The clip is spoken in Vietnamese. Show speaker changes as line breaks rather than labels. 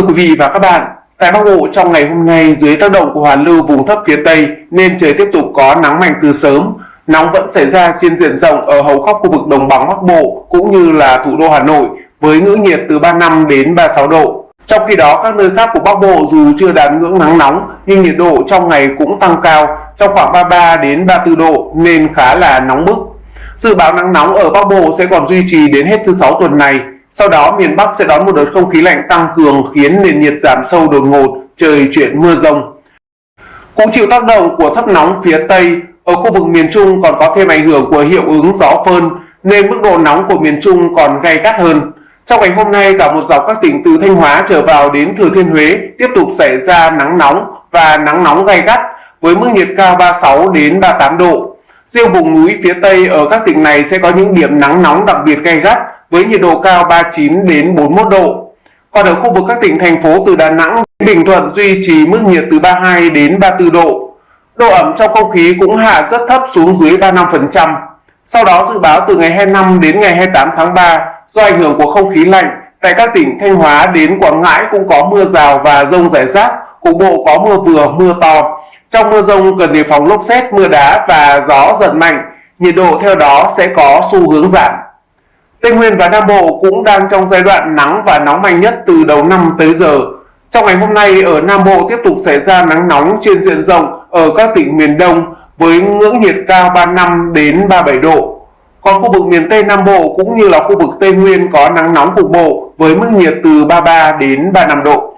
Thưa quý vị và các bạn, tại Bắc Bộ trong ngày hôm nay dưới tác động của hoàn lưu vùng thấp phía Tây nên trời tiếp tục có nắng mạnh từ sớm. Nóng vẫn xảy ra trên diện rộng ở hầu khắp khu vực đồng bằng Bắc Bộ cũng như là thủ đô Hà Nội với ngưỡng nhiệt từ 35 đến 36 độ. Trong khi đó các nơi khác của Bắc Bộ dù chưa đạt ngưỡng nắng nóng nhưng nhiệt độ trong ngày cũng tăng cao trong khoảng 33 đến 34 độ nên khá là nóng bức. Dự báo nắng nóng ở Bắc Bộ sẽ còn duy trì đến hết thứ sáu tuần này. Sau đó miền Bắc sẽ đón một đợt không khí lạnh tăng cường khiến nền nhiệt giảm sâu đột ngột, trời chuyển mưa rông. Cũng chịu tác động của thấp nóng phía Tây, ở khu vực miền Trung còn có thêm ảnh hưởng của hiệu ứng gió phơn nên mức độ nóng của miền Trung còn gay gắt hơn. Trong ngày hôm nay, cả một dọc các tỉnh từ Thanh Hóa trở vào đến Thừa Thiên Huế tiếp tục xảy ra nắng nóng và nắng nóng gay gắt với mức nhiệt cao 36 đến 38 độ. Riêng vùng núi phía Tây ở các tỉnh này sẽ có những điểm nắng nóng đặc biệt gay gắt với nhiệt độ cao 39 đến 41 độ. Còn ở khu vực các tỉnh thành phố từ Đà Nẵng đến Bình Thuận duy trì mức nhiệt từ 32 đến 34 độ. Độ ẩm trong không khí cũng hạ rất thấp xuống dưới 35%. Sau đó dự báo từ ngày 25 đến ngày 28 tháng 3 do ảnh hưởng của không khí lạnh tại các tỉnh Thanh Hóa đến Quảng Ngãi cũng có mưa rào và rông rải rác, cục bộ có mưa vừa mưa to. Trong mưa rông cần đề phòng lốc xét, mưa đá và gió giật mạnh, nhiệt độ theo đó sẽ có xu hướng giảm. Tây Nguyên và Nam Bộ cũng đang trong giai đoạn nắng và nóng mạnh nhất từ đầu năm tới giờ. Trong ngày hôm nay, ở Nam Bộ tiếp tục xảy ra nắng nóng trên diện rộng ở các tỉnh miền Đông với ngưỡng nhiệt cao 35 đến 37 độ. Còn khu vực miền Tây Nam Bộ cũng như là khu vực Tây Nguyên có nắng nóng cục bộ với mức nhiệt từ 33 đến 35 độ.